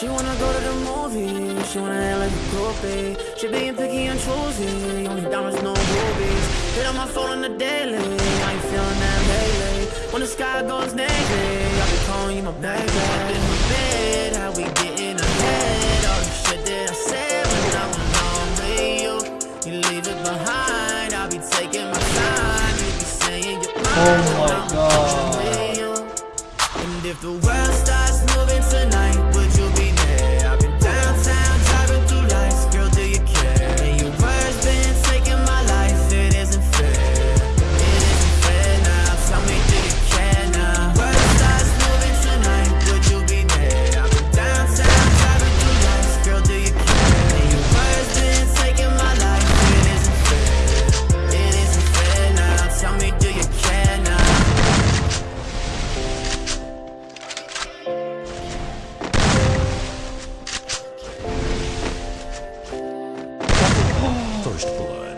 She wanna go to the movies, she wanna act like a trophy. She being picky and choosy, only diamonds, no rubies. Hit on my phone on the daily, I ain't feeling that lately. When the sky goes negative, I'll be calling you my baby. Up in my bed, how we getting First blood.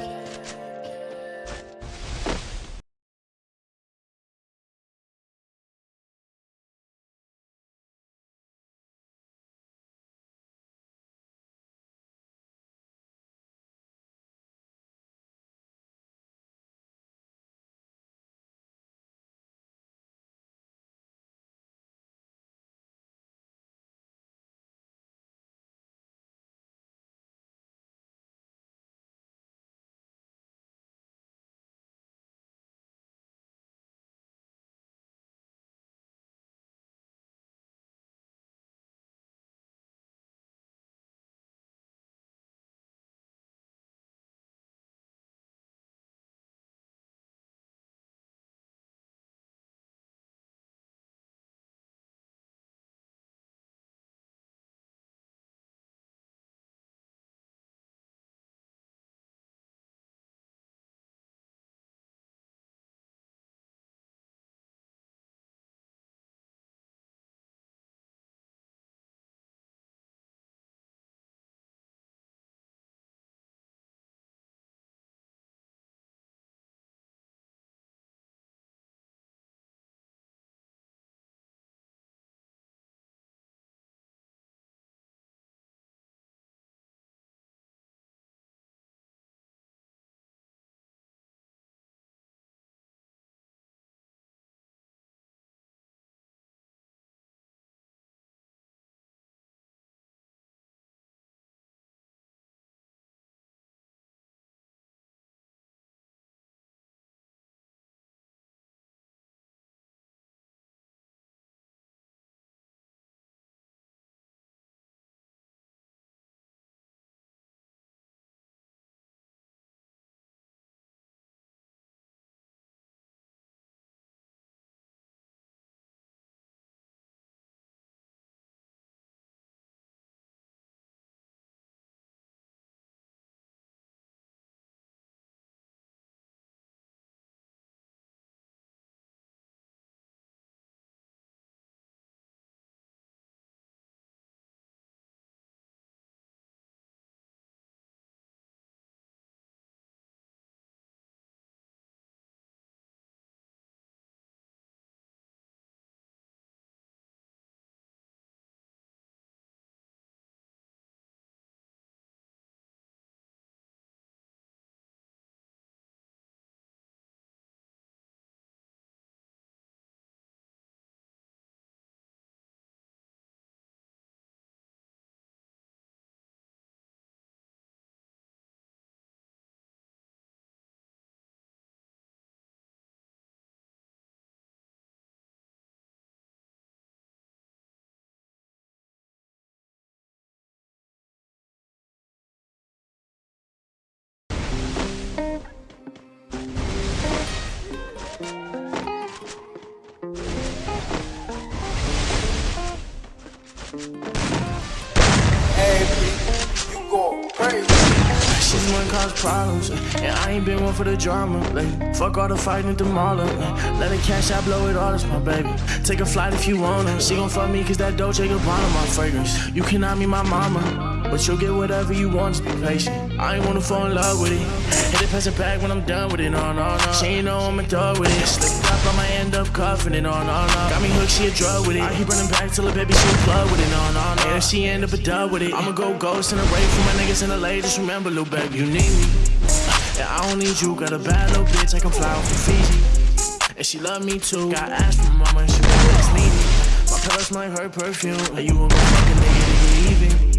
She's one cause problems, and I ain't been one for the drama. Like, fuck all the fighting at the mall. Let her cash out, blow it all, that's my baby. Take a flight if you wanna. She gon' fuck me cause that Dolce Gabbana my fragrance. You cannot be my mama, but you'll get whatever you want, just be patient. I ain't wanna fall in love with it. Hit it, pass it back when I'm done with it, no, no, no. She ain't know I'm a dog with it. Slip up, I might end up cuffing it, no, no, no. Got me hooked, she a drug with it. I keep running back till the baby she a plug with it, no, no, no. And if she end up a dub with it, I'ma go ghost and away from my niggas in LA. Just remember, little baby, you need me. And I don't need you, got a bad little bitch, I can fly out from Fiji. And she love me too, got ass from mama, and she always needy. My pillows might hurt perfume, and you go fucking nigga even.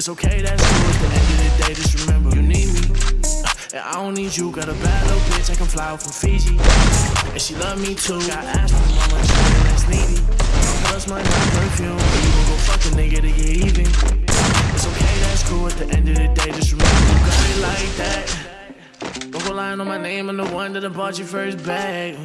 It's okay, that's cool, at the end of the day, just remember you need me. Uh, and I don't need you, got a bad little bitch, I can fly out from Fiji. And she love me too, got ass from mama, she always needy. My pillows might hurt perfume, you won't go fucking nigga to get even. It's okay, that's cool, at the end of the day, just remember you got it like that. Don't go lying on my name, I'm the one that I bought your first bag.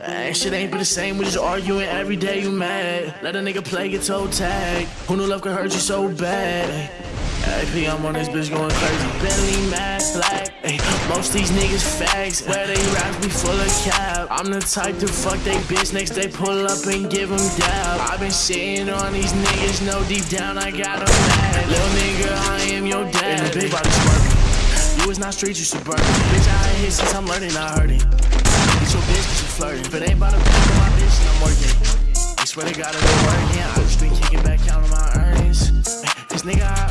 Ay, shit ain't been the same, we just arguing every day, you mad. Let a nigga play your toe tag. Who knew love could hurt you so bad? I'm on this bitch going crazy. Bentley mask black. Ay, most these niggas fags. Where they rap be full of cap. I'm the type to fuck they bitch next they pull up and give them dab. I've been sitting on these niggas, No deep down I got them mad. Little nigga, I am your dad. And the big body smirking. You was not street, you suburban. Bitch, I ain't here since I'm learning, I heard it. Get your bitch, cause you flirting. It ain't about bitch on my bitch, then I'm working. I swear to God, I go working. I just been kicking back, counting my earnings. Cause nigga, I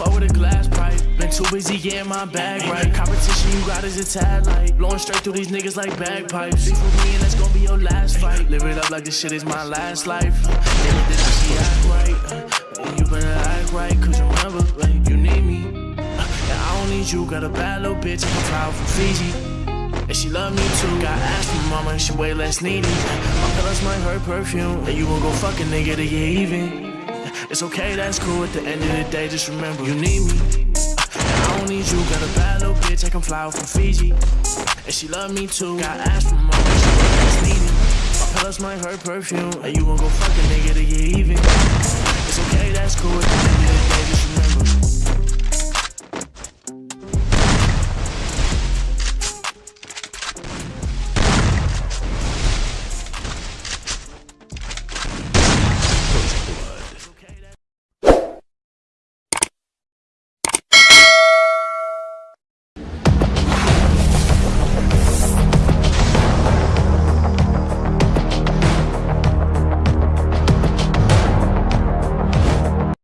fuck with a glass pipe. Been too busy getting my bag right. Competition you got is a tad light. Blowing straight through these niggas like bagpipes. Beef with me and that's gonna be your last fight. Live it up like this shit is my last life. Did I see act right. Uh, and you better act right, cause you remember, like, you need me. Uh, and I don't need you, got a bad little bitch, I can fly out from Fiji. And she love me too. Got ass from mama she way less needy. My pillows might hurt perfume. And you gon' go fuck a nigga to get even. It's okay, that's cool. At the end of the day, just remember you need me. And I don't need you. Got a bad little bitch, I can fly out from Fiji. And she love me too. Got ass from and she needy. My pillows might hurt perfume. And you gon' go fuck a nigga to get even.